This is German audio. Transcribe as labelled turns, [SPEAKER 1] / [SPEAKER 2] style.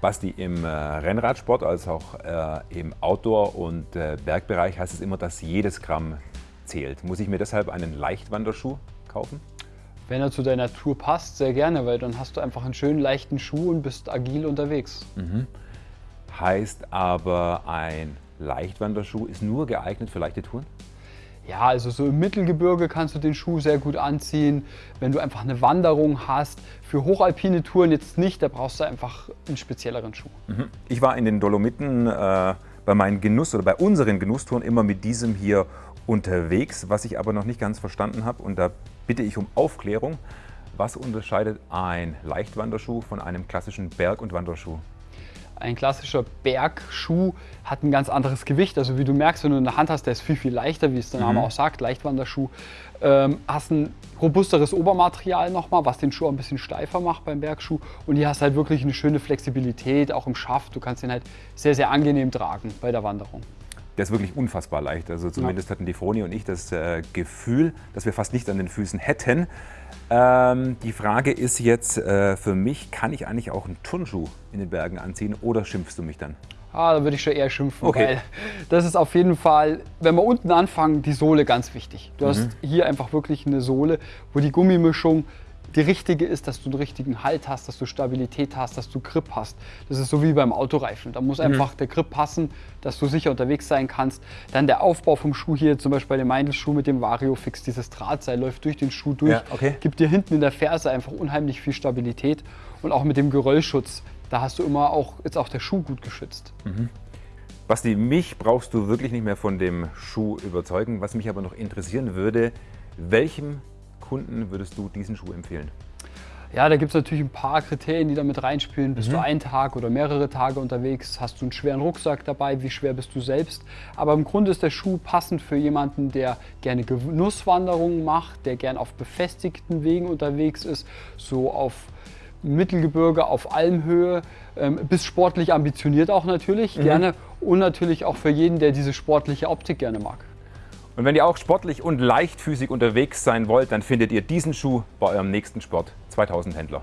[SPEAKER 1] Basti, im äh, Rennradsport als auch äh, im Outdoor- und äh, Bergbereich heißt es immer, dass jedes Gramm zählt. Muss ich mir deshalb einen Leichtwanderschuh kaufen?
[SPEAKER 2] Wenn er zu deiner Tour passt, sehr gerne, weil dann hast du einfach einen schönen leichten Schuh und bist agil unterwegs.
[SPEAKER 1] Mhm. Heißt aber, ein Leichtwanderschuh ist nur geeignet für leichte Touren?
[SPEAKER 2] Ja, also so im Mittelgebirge kannst du den Schuh sehr gut anziehen. Wenn du einfach eine Wanderung hast, für hochalpine Touren jetzt nicht, da brauchst du einfach einen spezielleren Schuh.
[SPEAKER 1] Mhm. Ich war in den Dolomiten äh, bei meinen Genuss- oder bei unseren Genusstouren immer mit diesem hier unterwegs, was ich aber noch nicht ganz verstanden habe und da bitte ich um Aufklärung. Was unterscheidet ein Leichtwanderschuh von einem klassischen Berg- und Wanderschuh?
[SPEAKER 2] Ein klassischer Bergschuh hat ein ganz anderes Gewicht. Also wie du merkst, wenn du in der Hand hast, der ist viel, viel leichter, wie es der Name mhm. auch sagt, Leichtwanderschuh. Ähm, hast ein robusteres Obermaterial nochmal, was den Schuh auch ein bisschen steifer macht beim Bergschuh. Und hier hast halt wirklich eine schöne Flexibilität, auch im Schaft. Du kannst den halt sehr, sehr angenehm tragen bei der Wanderung.
[SPEAKER 1] Der ist wirklich unfassbar leicht. Also zumindest ja. hatten die Froni und ich das äh, Gefühl, dass wir fast nicht an den Füßen hätten. Ähm, die Frage ist jetzt äh, für mich, kann ich eigentlich auch einen Turnschuh in den Bergen anziehen oder schimpfst du mich dann?
[SPEAKER 2] Ah, da würde ich schon eher schimpfen, okay. weil das ist auf jeden Fall, wenn wir unten anfangen, die Sohle ganz wichtig. Du mhm. hast hier einfach wirklich eine Sohle, wo die Gummimischung die richtige ist, dass du einen richtigen Halt hast, dass du Stabilität hast, dass du Grip hast. Das ist so wie beim Autoreifen. Da muss mhm. einfach der Grip passen, dass du sicher unterwegs sein kannst. Dann der Aufbau vom Schuh hier, zum Beispiel bei dem Meindl-Schuh mit dem Vario-Fix, dieses Drahtseil läuft durch den Schuh durch, ja, okay. gibt dir hinten in der Ferse einfach unheimlich viel Stabilität. Und auch mit dem Geröllschutz, da hast du immer auch, jetzt auch der Schuh gut geschützt. Mhm.
[SPEAKER 1] Basti, mich brauchst du wirklich nicht mehr von dem Schuh überzeugen. Was mich aber noch interessieren würde, welchem Kunden würdest du diesen Schuh empfehlen?
[SPEAKER 2] Ja, da gibt es natürlich ein paar Kriterien, die da mit reinspielen. Bist mhm. du einen Tag oder mehrere Tage unterwegs? Hast du einen schweren Rucksack dabei? Wie schwer bist du selbst? Aber im Grunde ist der Schuh passend für jemanden, der gerne Genusswanderungen macht, der gerne auf befestigten Wegen unterwegs ist, so auf Mittelgebirge, auf Almhöhe, ähm, bis sportlich ambitioniert auch natürlich, mhm. gerne. Und natürlich auch für jeden, der diese sportliche Optik gerne mag.
[SPEAKER 1] Und wenn ihr auch sportlich und leichtfüßig unterwegs sein wollt, dann findet ihr diesen Schuh bei eurem nächsten Sport 2000 Händler.